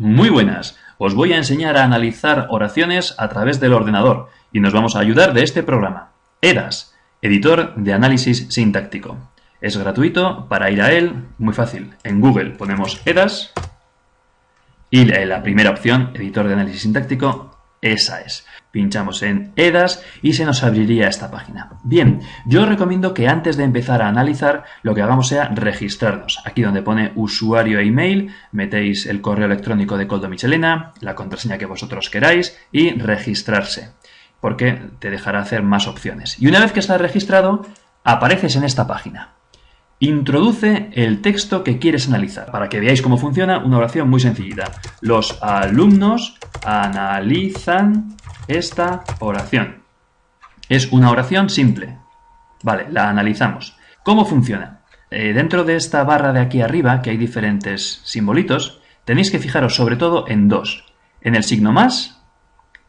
Muy buenas, os voy a enseñar a analizar oraciones a través del ordenador y nos vamos a ayudar de este programa, EDAS, Editor de Análisis Sintáctico. Es gratuito, para ir a él, muy fácil. En Google ponemos EDAS y la primera opción, Editor de Análisis Sintáctico, esa es. Pinchamos en EDAS y se nos abriría esta página. Bien, yo recomiendo que antes de empezar a analizar lo que hagamos sea registrarnos. Aquí donde pone usuario e email, metéis el correo electrónico de Coldo Michelena, la contraseña que vosotros queráis y registrarse, porque te dejará hacer más opciones. Y una vez que estás registrado, apareces en esta página. Introduce el texto que quieres analizar. Para que veáis cómo funciona, una oración muy sencillita. Los alumnos analizan esta oración. Es una oración simple. Vale, la analizamos. ¿Cómo funciona? Eh, dentro de esta barra de aquí arriba, que hay diferentes simbolitos, tenéis que fijaros sobre todo en dos. En el signo más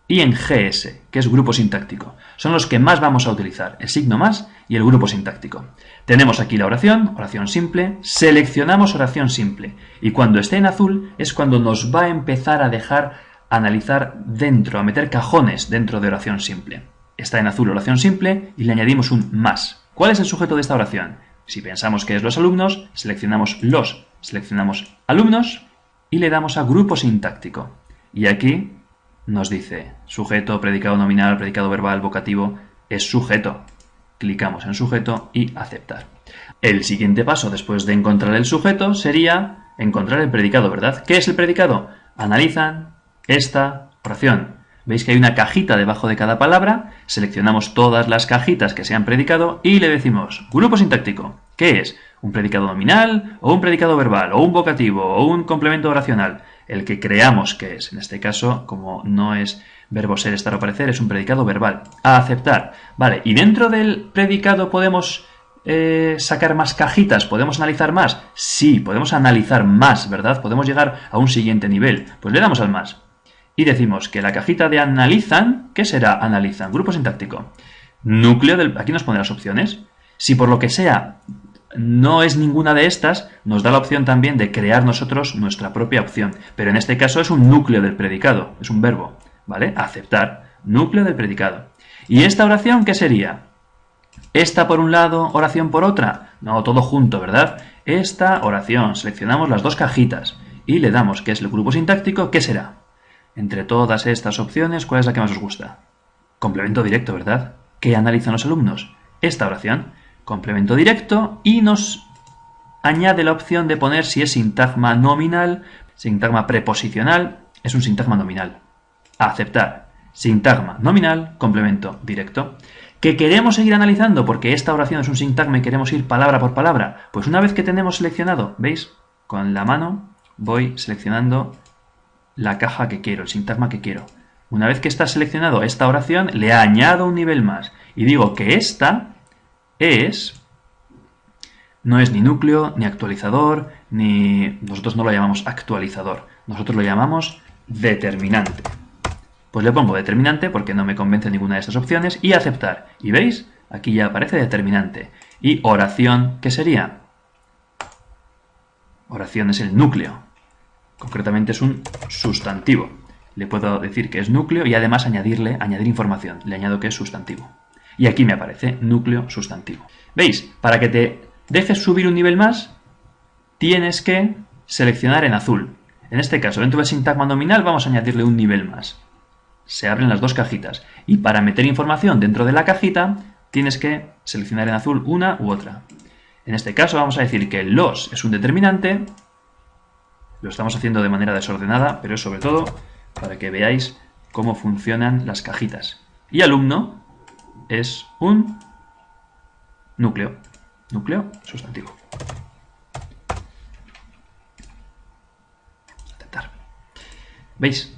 y en GS, que es grupo sintáctico. Son los que más vamos a utilizar, el signo más y el grupo sintáctico. Tenemos aquí la oración, oración simple, seleccionamos oración simple y cuando esté en azul es cuando nos va a empezar a dejar analizar dentro, a meter cajones dentro de oración simple. Está en azul oración simple y le añadimos un más. ¿Cuál es el sujeto de esta oración? Si pensamos que es los alumnos, seleccionamos los, seleccionamos alumnos y le damos a grupo sintáctico. Y aquí nos dice sujeto, predicado nominal, predicado verbal, vocativo, es sujeto. Clicamos en sujeto y aceptar. El siguiente paso después de encontrar el sujeto sería encontrar el predicado, ¿verdad? ¿Qué es el predicado? Analizan esta oración. Veis que hay una cajita debajo de cada palabra, seleccionamos todas las cajitas que sean predicado y le decimos grupo sintáctico. ¿Qué es? ¿Un predicado nominal o un predicado verbal o un vocativo o un complemento oracional? el que creamos que es. En este caso, como no es verbo ser, estar o parecer, es un predicado verbal. A aceptar. Vale, y dentro del predicado podemos eh, sacar más cajitas, podemos analizar más. Sí, podemos analizar más, ¿verdad? Podemos llegar a un siguiente nivel. Pues le damos al más. Y decimos que la cajita de analizan, ¿qué será analizan? Grupo sintáctico. Núcleo del... Aquí nos pone las opciones. Si por lo que sea no es ninguna de estas, nos da la opción también de crear nosotros nuestra propia opción. Pero en este caso es un núcleo del predicado, es un verbo, ¿vale? Aceptar, núcleo del predicado. ¿Y esta oración qué sería? Esta por un lado, oración por otra. No, todo junto, ¿verdad? Esta oración, seleccionamos las dos cajitas y le damos que es el grupo sintáctico, ¿qué será? Entre todas estas opciones, ¿cuál es la que más os gusta? Complemento directo, ¿verdad? ¿Qué analizan los alumnos? Esta oración complemento directo y nos añade la opción de poner si es sintagma nominal, sintagma preposicional, es un sintagma nominal. aceptar. Sintagma nominal, complemento directo. ¿Que queremos seguir analizando porque esta oración es un sintagma y queremos ir palabra por palabra? Pues una vez que tenemos seleccionado, ¿veis? Con la mano voy seleccionando la caja que quiero, el sintagma que quiero. Una vez que está seleccionado esta oración, le añado un nivel más y digo que esta es, no es ni núcleo, ni actualizador, ni... Nosotros no lo llamamos actualizador, nosotros lo llamamos determinante. Pues le pongo determinante porque no me convence ninguna de estas opciones y aceptar. Y veis, aquí ya aparece determinante. Y oración, ¿qué sería? Oración es el núcleo. Concretamente es un sustantivo. Le puedo decir que es núcleo y además añadirle, añadir información. Le añado que es sustantivo. Y aquí me aparece núcleo sustantivo. ¿Veis? Para que te dejes subir un nivel más, tienes que seleccionar en azul. En este caso, dentro del sintagma nominal vamos a añadirle un nivel más. Se abren las dos cajitas. Y para meter información dentro de la cajita, tienes que seleccionar en azul una u otra. En este caso vamos a decir que los es un determinante. Lo estamos haciendo de manera desordenada, pero es sobre todo para que veáis cómo funcionan las cajitas. Y alumno es un núcleo. Núcleo sustantivo. ¿Veis?